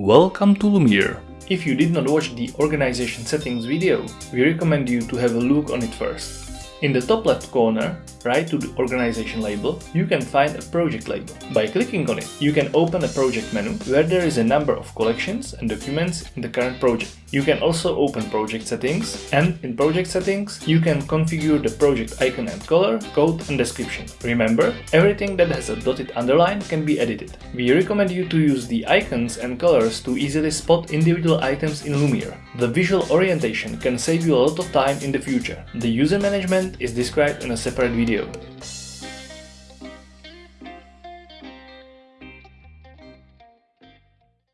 Welcome to Lumeer. If you did not watch the organization settings video, we recommend you to have a look on it first. In the top left corner, right to the organization label, you can find a project label. By clicking on it, you can open a project menu where there is a number of collections and documents in the current project. You can also open project settings and in project settings, you can configure the project icon and color, code and description. Remember, everything that has a dotted underline can be edited. We recommend you to use the icons and colors to easily spot individual items in Lumeer. The visual orientation can save you a lot of time in the future. The user management is described in a separate video video.